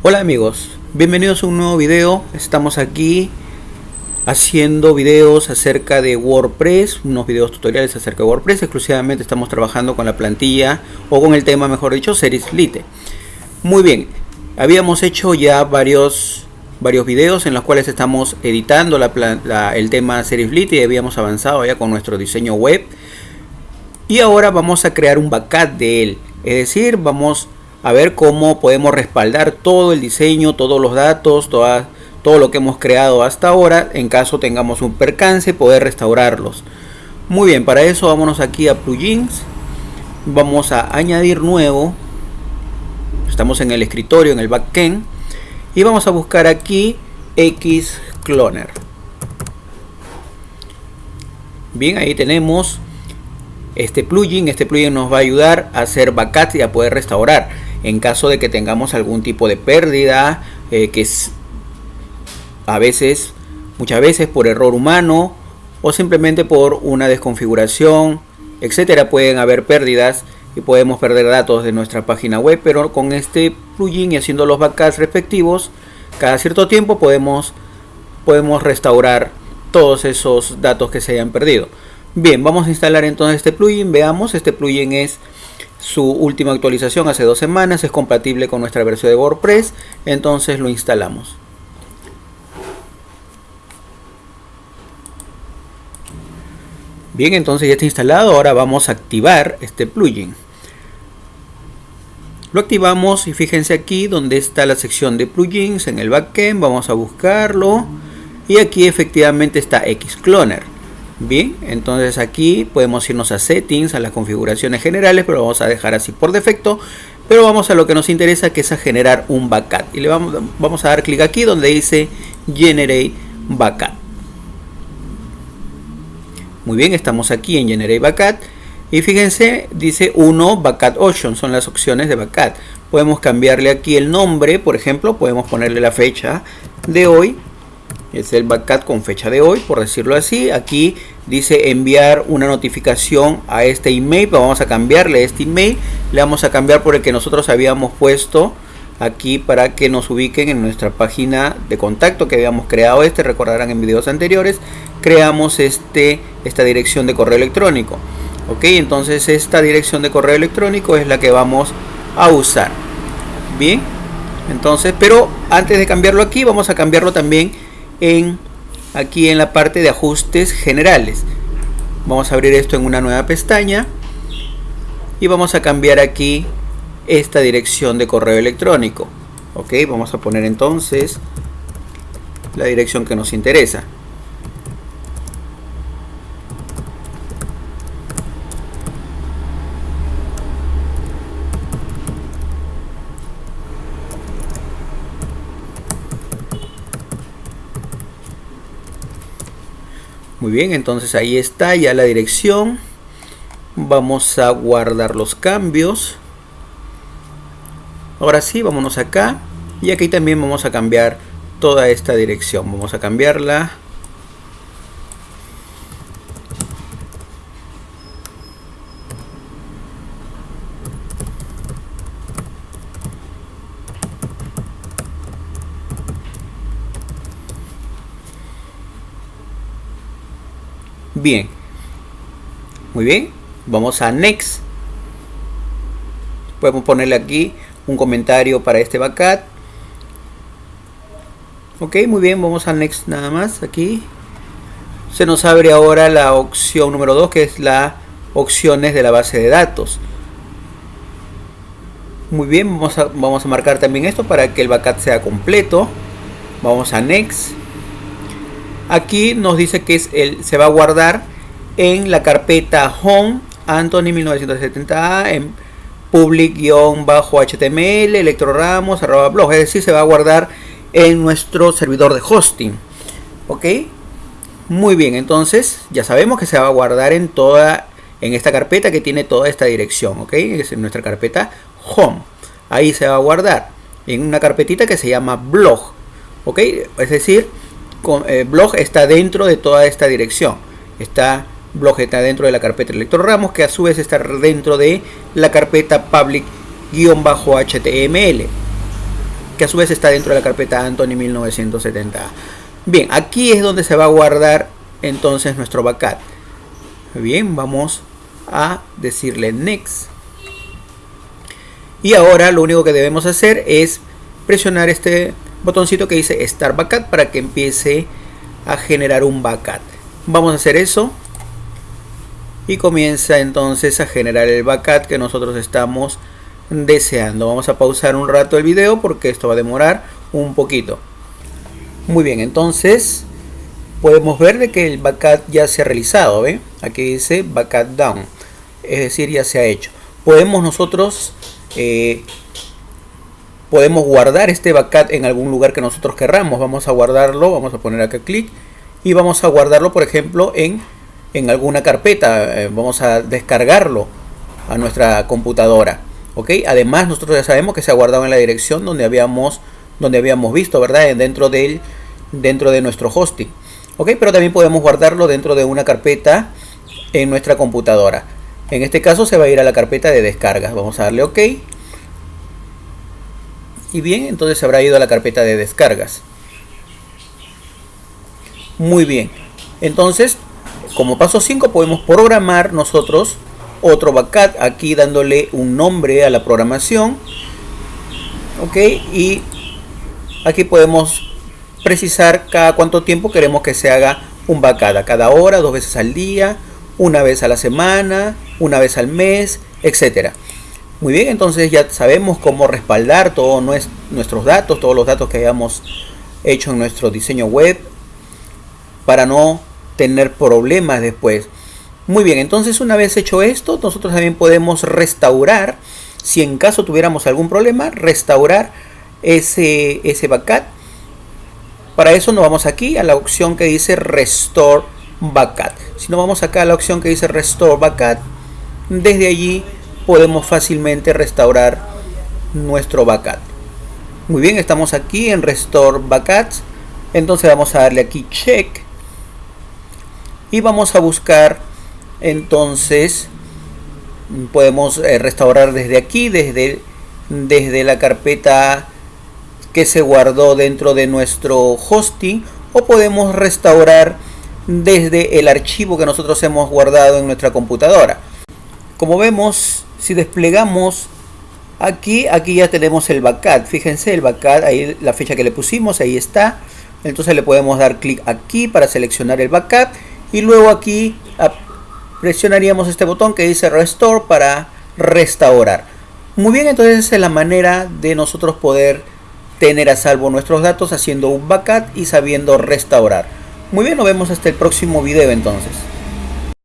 Hola amigos, bienvenidos a un nuevo video. Estamos aquí haciendo videos acerca de WordPress, unos videos tutoriales acerca de WordPress. Exclusivamente estamos trabajando con la plantilla o con el tema, mejor dicho, Series Lite. Muy bien, habíamos hecho ya varios varios videos en los cuales estamos editando el tema Series Lite y habíamos avanzado ya con nuestro diseño web. Y ahora vamos a crear un backup de él. Es decir, vamos a ver cómo podemos respaldar todo el diseño, todos los datos, todo lo que hemos creado hasta ahora. En caso tengamos un percance, poder restaurarlos. Muy bien, para eso vámonos aquí a plugins. Vamos a añadir nuevo. Estamos en el escritorio, en el backend. Y vamos a buscar aquí Xcloner. Bien, ahí tenemos este plugin. Este plugin nos va a ayudar a hacer backups y a poder restaurar en caso de que tengamos algún tipo de pérdida eh, que es a veces muchas veces por error humano o simplemente por una desconfiguración etcétera pueden haber pérdidas y podemos perder datos de nuestra página web pero con este plugin y haciendo los backups respectivos cada cierto tiempo podemos podemos restaurar todos esos datos que se hayan perdido. Bien vamos a instalar entonces este plugin. Veamos este plugin es su última actualización hace dos semanas, es compatible con nuestra versión de WordPress, entonces lo instalamos. Bien, entonces ya está instalado, ahora vamos a activar este plugin. Lo activamos y fíjense aquí donde está la sección de plugins en el backend, vamos a buscarlo y aquí efectivamente está Xcloner. Bien, entonces aquí podemos irnos a settings, a las configuraciones generales, pero vamos a dejar así por defecto. Pero vamos a lo que nos interesa, que es a generar un backup. Y le vamos, a dar clic aquí donde dice Generate Backup. Muy bien, estamos aquí en Generate Backup. Y fíjense, dice 1 Backup Option, son las opciones de backup. Podemos cambiarle aquí el nombre, por ejemplo, podemos ponerle la fecha de hoy es el backup con fecha de hoy por decirlo así. Aquí dice enviar una notificación a este email. Pero vamos a cambiarle este email. Le vamos a cambiar por el que nosotros habíamos puesto aquí para que nos ubiquen en nuestra página de contacto que habíamos creado este. Recordarán en videos anteriores creamos este esta dirección de correo electrónico. Ok entonces esta dirección de correo electrónico es la que vamos a usar. Bien entonces pero antes de cambiarlo aquí vamos a cambiarlo también en aquí en la parte de ajustes generales. Vamos a abrir esto en una nueva pestaña y vamos a cambiar aquí esta dirección de correo electrónico. Ok vamos a poner entonces la dirección que nos interesa Bien, entonces ahí está ya la dirección. Vamos a guardar los cambios. Ahora sí, vámonos acá. Y aquí también vamos a cambiar toda esta dirección. Vamos a cambiarla Bien. Muy bien. Vamos a Next. Podemos ponerle aquí un comentario para este backup. Ok, muy bien. Vamos a Next nada más. Aquí. Se nos abre ahora la opción número 2 que es la opciones de la base de datos. Muy bien, vamos a, vamos a marcar también esto para que el backup sea completo. Vamos a Next. Aquí nos dice que es el, se va a guardar en la carpeta Home Anthony 1970 en public-html electroramos arroba blog. Es decir, se va a guardar en nuestro servidor de hosting. ¿Ok? Muy bien, entonces ya sabemos que se va a guardar en toda en esta carpeta que tiene toda esta dirección, ¿ok? Es en nuestra carpeta Home. Ahí se va a guardar en una carpetita que se llama blog, ¿ok? Es decir, eh, blog está dentro de toda esta dirección. Está blog está dentro de la carpeta electroramos que a su vez está dentro de la carpeta public-html. que a su vez está dentro de la carpeta Anthony 1970. Bien, aquí es donde se va a guardar entonces nuestro backup. Bien, vamos a decirle next. Y ahora lo único que debemos hacer es presionar este botoncito que dice Start Backup para que empiece a generar un backup. Vamos a hacer eso. Y comienza entonces a generar el backup que nosotros estamos deseando. Vamos a pausar un rato el video porque esto va a demorar un poquito. Muy bien, entonces podemos ver de que el backup ya se ha realizado. ¿ve? Aquí dice backup down. Es decir, ya se ha hecho. Podemos nosotros eh, podemos guardar este backup en algún lugar que nosotros querramos. Vamos a guardarlo, vamos a poner acá clic y vamos a guardarlo, por ejemplo, en, en alguna carpeta. Eh, vamos a descargarlo a nuestra computadora. ¿ok? Además, nosotros ya sabemos que se ha guardado en la dirección donde habíamos, donde habíamos visto, ¿verdad? Dentro, del, dentro de nuestro hosting. ¿ok? Pero también podemos guardarlo dentro de una carpeta en nuestra computadora. En este caso se va a ir a la carpeta de descargas. Vamos a darle OK. Y bien, entonces habrá ido a la carpeta de descargas. Muy bien. Entonces, como paso 5 podemos programar nosotros otro backup aquí dándole un nombre a la programación. Ok, y aquí podemos precisar cada cuánto tiempo queremos que se haga un backup. A cada hora, dos veces al día, una vez a la semana, una vez al mes, etcétera. Muy bien, entonces ya sabemos cómo respaldar todos nuestros datos, todos los datos que hayamos hecho en nuestro diseño web para no tener problemas después. Muy bien, entonces una vez hecho esto, nosotros también podemos restaurar, si en caso tuviéramos algún problema, restaurar ese, ese backup. Para eso nos vamos aquí a la opción que dice Restore Backup. Si nos vamos acá a la opción que dice Restore Backup, desde allí podemos fácilmente restaurar nuestro backup. Muy bien, estamos aquí en Restore Backups. Entonces vamos a darle aquí Check. Y vamos a buscar entonces podemos eh, restaurar desde aquí, desde, desde la carpeta que se guardó dentro de nuestro hosting o podemos restaurar desde el archivo que nosotros hemos guardado en nuestra computadora. Como vemos, si desplegamos aquí, aquí ya tenemos el backup. Fíjense el backup, ahí la fecha que le pusimos, ahí está. Entonces le podemos dar clic aquí para seleccionar el backup. Y luego aquí presionaríamos este botón que dice Restore para restaurar. Muy bien, entonces esa es la manera de nosotros poder tener a salvo nuestros datos haciendo un backup y sabiendo restaurar. Muy bien, nos vemos hasta el próximo video entonces.